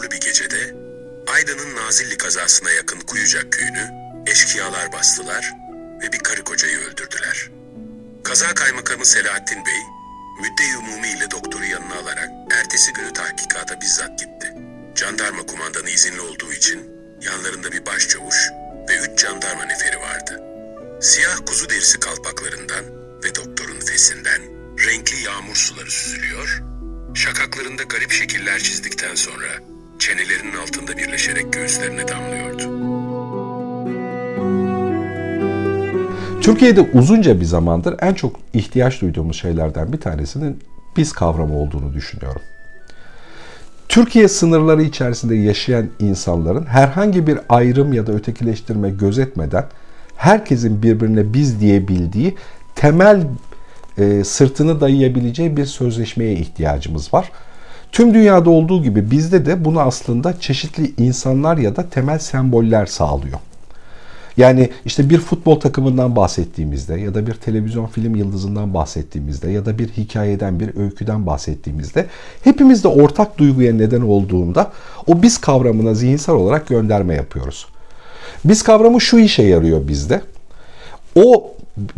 yağmurlu bir gecede Aydın'ın Nazilli kazasına yakın Kuyucak köyünü eşkıyalar bastılar ve bir karı kocayı öldürdüler. Kaza kaymakamı Selahattin Bey, müdde umumi ile doktoru yanına alarak ertesi günü tahkikata bizzat gitti. Jandarma kumandanı izinli olduğu için yanlarında bir başçavuş ve üç jandarma neferi vardı. Siyah kuzu derisi kalpaklarından ve doktorun fesinden renkli yağmur suları süzülüyor, şakaklarında garip şekiller çizdikten sonra çenelerinin altında birleşerek göğüslerine damlıyordu. Türkiye'de uzunca bir zamandır en çok ihtiyaç duyduğumuz şeylerden bir tanesinin biz kavramı olduğunu düşünüyorum. Türkiye sınırları içerisinde yaşayan insanların herhangi bir ayrım ya da ötekileştirme gözetmeden herkesin birbirine biz diyebildiği temel e, sırtını dayayabileceği bir sözleşmeye ihtiyacımız var. Tüm dünyada olduğu gibi bizde de bunu aslında çeşitli insanlar ya da temel semboller sağlıyor. Yani işte bir futbol takımından bahsettiğimizde ya da bir televizyon film yıldızından bahsettiğimizde ya da bir hikayeden, bir öyküden bahsettiğimizde hepimizde ortak duyguya neden olduğunda o biz kavramına zihinsel olarak gönderme yapıyoruz. Biz kavramı şu işe yarıyor bizde. O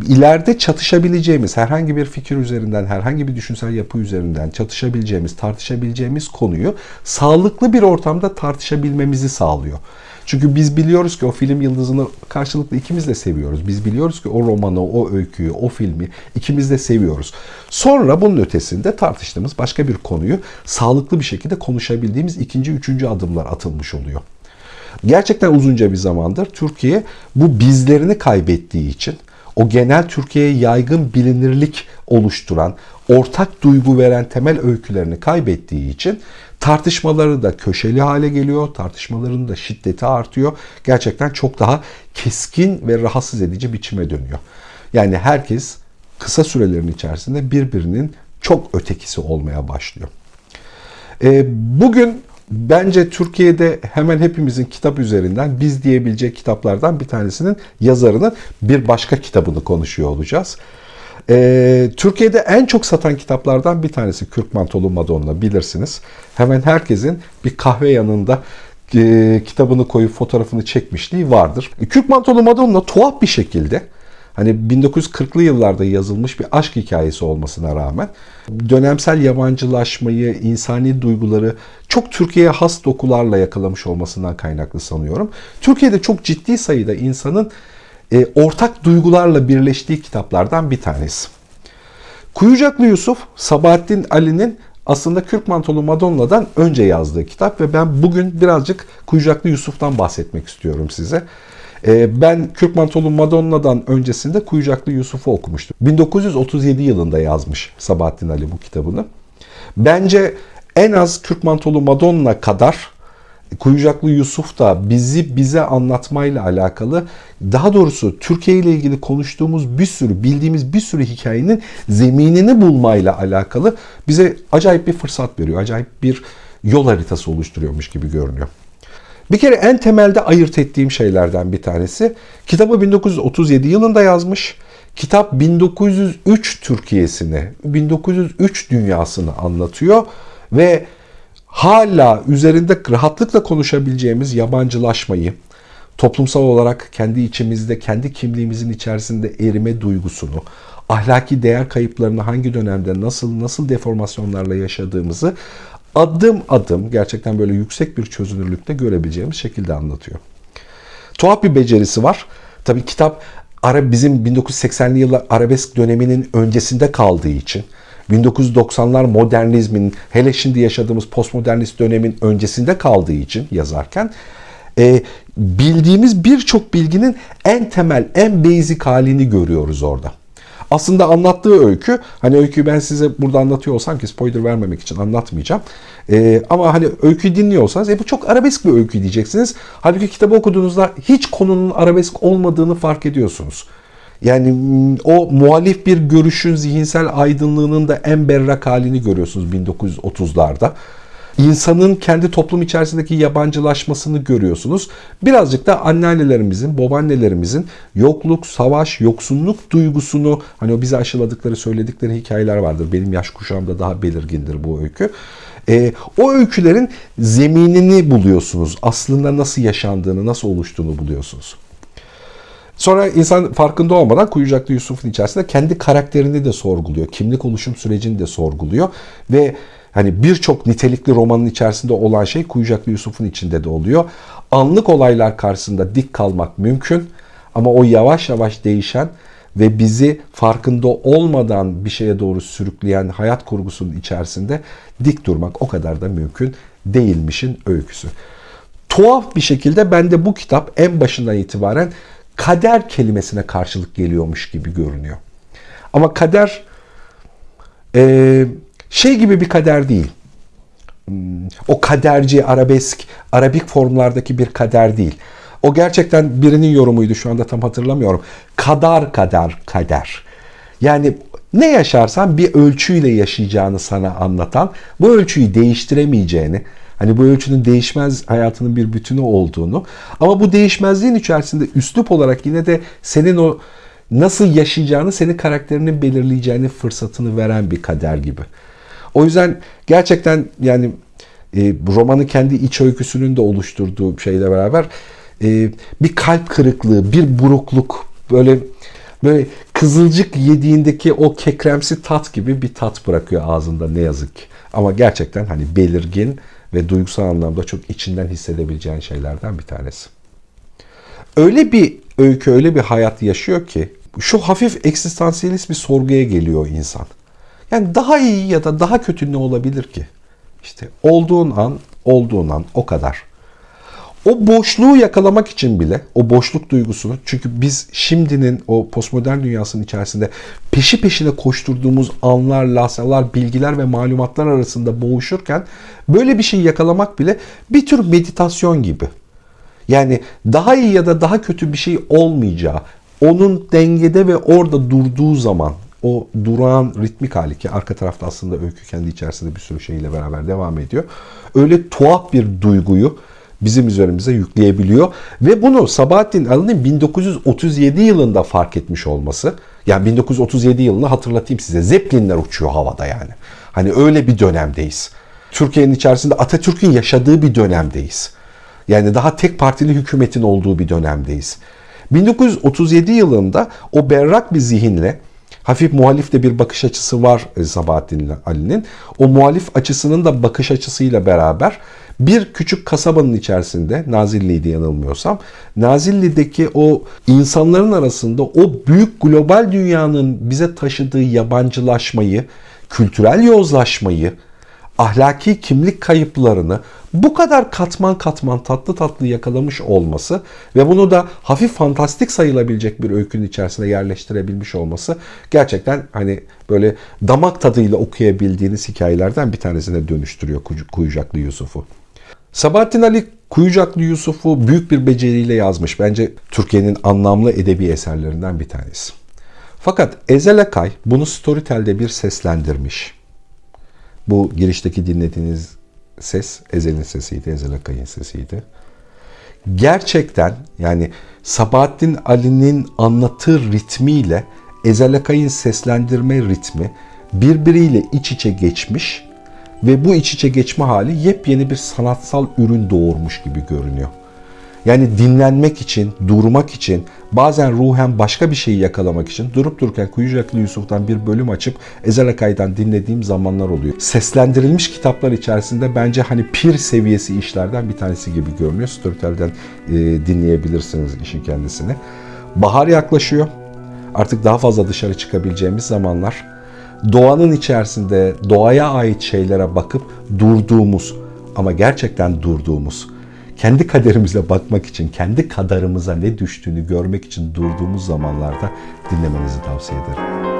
ileride çatışabileceğimiz herhangi bir fikir üzerinden, herhangi bir düşünsel yapı üzerinden çatışabileceğimiz, tartışabileceğimiz konuyu sağlıklı bir ortamda tartışabilmemizi sağlıyor. Çünkü biz biliyoruz ki o film yıldızını karşılıklı ikimiz de seviyoruz. Biz biliyoruz ki o romanı, o öyküyü, o filmi ikimiz de seviyoruz. Sonra bunun ötesinde tartıştığımız başka bir konuyu sağlıklı bir şekilde konuşabildiğimiz ikinci, üçüncü adımlar atılmış oluyor. Gerçekten uzunca bir zamandır Türkiye bu bizlerini kaybettiği için o genel Türkiye'ye yaygın bilinirlik oluşturan, ortak duygu veren temel öykülerini kaybettiği için tartışmaları da köşeli hale geliyor, tartışmaların da şiddeti artıyor. Gerçekten çok daha keskin ve rahatsız edici biçime dönüyor. Yani herkes kısa sürelerin içerisinde birbirinin çok ötekisi olmaya başlıyor. E, bugün bence Türkiye'de hemen hepimizin kitap üzerinden biz diyebilecek kitaplardan bir tanesinin yazarının bir başka kitabını konuşuyor olacağız. Ee, Türkiye'de en çok satan kitaplardan bir tanesi Kürk Mantolu Madonna bilirsiniz. Hemen herkesin bir kahve yanında e, kitabını koyup fotoğrafını çekmişliği vardır. Kürk Mantolu Madonna tuhaf bir şekilde hani 1940'lı yıllarda yazılmış bir aşk hikayesi olmasına rağmen dönemsel yabancılaşmayı, insani duyguları çok Türkiye'ye has dokularla yakalamış olmasından kaynaklı sanıyorum. Türkiye'de çok ciddi sayıda insanın e, ortak duygularla birleştiği kitaplardan bir tanesi. Kuyucaklı Yusuf, Sabahattin Ali'nin aslında Kürk Mantolu Madonna'dan önce yazdığı kitap ve ben bugün birazcık Kuyucaklı Yusuf'tan bahsetmek istiyorum size. E, ben Kürk Mantolu Madonna'dan öncesinde Kuyucaklı Yusuf'u okumuştum. 1937 yılında yazmış Sabahattin Ali bu kitabını. Bence en az Kürk Mantolu Madonna kadar Kuyucaklı Yusuf da bizi bize anlatmayla alakalı daha doğrusu Türkiye ile ilgili konuştuğumuz bir sürü bildiğimiz bir sürü hikayenin zeminini bulmayla alakalı bize acayip bir fırsat veriyor. Acayip bir yol haritası oluşturuyormuş gibi görünüyor. Bir kere en temelde ayırt ettiğim şeylerden bir tanesi kitabı 1937 yılında yazmış. Kitap 1903 Türkiye'sini, 1903 dünyasını anlatıyor ve hala üzerinde rahatlıkla konuşabileceğimiz yabancılaşmayı, toplumsal olarak kendi içimizde, kendi kimliğimizin içerisinde erime duygusunu, ahlaki değer kayıplarını hangi dönemde nasıl nasıl deformasyonlarla yaşadığımızı adım adım gerçekten böyle yüksek bir çözünürlükte görebileceğimiz şekilde anlatıyor. Tuhaf bir becerisi var. Tabii kitap ara bizim 1980'li yıllar arabesk döneminin öncesinde kaldığı için 1990'lar modernizmin hele şimdi yaşadığımız postmodernist dönemin öncesinde kaldığı için yazarken e, bildiğimiz birçok bilginin en temel, en basic halini görüyoruz orada. Aslında anlattığı öykü, hani öyküyü ben size burada anlatıyor olsam ki spoiler vermemek için anlatmayacağım. Ee, ama hani öyküyü dinliyorsanız e bu çok arabesk bir öykü diyeceksiniz. Halbuki kitabı okuduğunuzda hiç konunun arabesk olmadığını fark ediyorsunuz. Yani o muhalif bir görüşün zihinsel aydınlığının da en berrak halini görüyorsunuz 1930'larda. İnsanın kendi toplum içerisindeki yabancılaşmasını görüyorsunuz. Birazcık da anneannelerimizin, babaannelerimizin yokluk, savaş, yoksunluk duygusunu hani o bize aşıladıkları, söyledikleri hikayeler vardır. Benim yaş kuşağımda daha belirgindir bu öykü. E, o öykülerin zeminini buluyorsunuz. Aslında nasıl yaşandığını, nasıl oluştuğunu buluyorsunuz. Sonra insan farkında olmadan Kuyucaklı Yusuf'un içerisinde kendi karakterini de sorguluyor. Kimlik oluşum sürecini de sorguluyor. Ve hani birçok nitelikli romanın içerisinde olan şey Kuyucaklı Yusuf'un içinde de oluyor. Anlık olaylar karşısında dik kalmak mümkün. Ama o yavaş yavaş değişen ve bizi farkında olmadan bir şeye doğru sürükleyen hayat kurgusunun içerisinde dik durmak o kadar da mümkün değilmişin öyküsü. Tuhaf bir şekilde bende bu kitap en başından itibaren kader kelimesine karşılık geliyormuş gibi görünüyor. Ama kader e, şey gibi bir kader değil. Hmm, O kaderci, arabesk, arabik formlardaki bir kader değil. O gerçekten birinin yorumuydu şu anda tam hatırlamıyorum. Kadar kadar kader. Yani ne yaşarsan bir ölçüyle yaşayacağını sana anlatan, bu ölçüyü değiştiremeyeceğini, hani bu ölçünün değişmez hayatının bir bütünü olduğunu ama bu değişmezliğin içerisinde üslup olarak yine de senin o nasıl yaşayacağını, senin karakterinin belirleyeceğini fırsatını veren bir kader gibi. O yüzden gerçekten yani e, romanın kendi iç öyküsünün de oluşturduğu şeyle beraber e, bir kalp kırıklığı, bir burukluk, böyle böyle kızılcık yediğindeki o kekremsi tat gibi bir tat bırakıyor ağzında ne yazık. Ama gerçekten hani belirgin ve duygusal anlamda çok içinden hissedebileceğin şeylerden bir tanesi. Öyle bir öykü, öyle bir hayat yaşıyor ki şu hafif eksistansiyelist bir sorguya geliyor insan. Yani daha iyi ya da daha kötü ne olabilir ki? İşte olduğun an, olduğun an o kadar. O boşluğu yakalamak için bile, o boşluk duygusunu, çünkü biz şimdinin o postmodern dünyasının içerisinde peşi peşine koşturduğumuz anlar, lahzalar, bilgiler ve malumatlar arasında boğuşurken böyle bir şey yakalamak bile bir tür meditasyon gibi. Yani daha iyi ya da daha kötü bir şey olmayacağı, onun dengede ve orada durduğu zaman o durağan ritmik hali ki arka tarafta aslında öykü kendi içerisinde bir sürü şeyle beraber devam ediyor. Öyle tuhaf bir duyguyu bizim üzerimize yükleyebiliyor. Ve bunu Sabahattin Ali'nin 1937 yılında fark etmiş olması. Yani 1937 yılını hatırlatayım size. Zeppelinler uçuyor havada yani. Hani öyle bir dönemdeyiz. Türkiye'nin içerisinde Atatürk'ün yaşadığı bir dönemdeyiz. Yani daha tek partili hükümetin olduğu bir dönemdeyiz. 1937 yılında o berrak bir zihinle hafif muhalif de bir bakış açısı var e, Sabahattin Ali'nin. O muhalif açısının da bakış açısıyla beraber bir küçük kasabanın içerisinde Nazilli'ydi yanılmıyorsam Nazilli'deki o insanların arasında o büyük global dünyanın bize taşıdığı yabancılaşmayı, kültürel yozlaşmayı, ahlaki kimlik kayıplarını bu kadar katman katman tatlı tatlı yakalamış olması ve bunu da hafif fantastik sayılabilecek bir öykünün içerisine yerleştirebilmiş olması gerçekten hani böyle damak tadıyla okuyabildiğiniz hikayelerden bir tanesine dönüştürüyor Kuyucaklı Yusuf'u. Sabahattin Ali Kuyucaklı Yusuf'u büyük bir beceriyle yazmış. Bence Türkiye'nin anlamlı edebi eserlerinden bir tanesi. Fakat Ezel Akay bunu Storytel'de bir seslendirmiş. Bu girişteki dinlediğiniz ses Ezel'in sesiydi, Ezel Akay'ın sesiydi. Gerçekten yani Sabahattin Ali'nin anlatı ritmiyle Ezel Akay'ın seslendirme ritmi birbiriyle iç içe geçmiş ve bu iç içe geçme hali yepyeni bir sanatsal ürün doğurmuş gibi görünüyor. Yani dinlenmek için, durmak için, bazen ruhen başka bir şeyi yakalamak için durup dururken Kuyucaklı Yusuf'tan bir bölüm açıp Ezel Akay'dan dinlediğim zamanlar oluyor. Seslendirilmiş kitaplar içerisinde bence hani pir seviyesi işlerden bir tanesi gibi görünüyor. Storytel'den e, dinleyebilirsiniz işin kendisini. Bahar yaklaşıyor. Artık daha fazla dışarı çıkabileceğimiz zamanlar. Doğanın içerisinde doğaya ait şeylere bakıp durduğumuz ama gerçekten durduğumuz kendi kaderimize bakmak için, kendi kadarımıza ne düştüğünü görmek için durduğumuz zamanlarda dinlemenizi tavsiye ederim.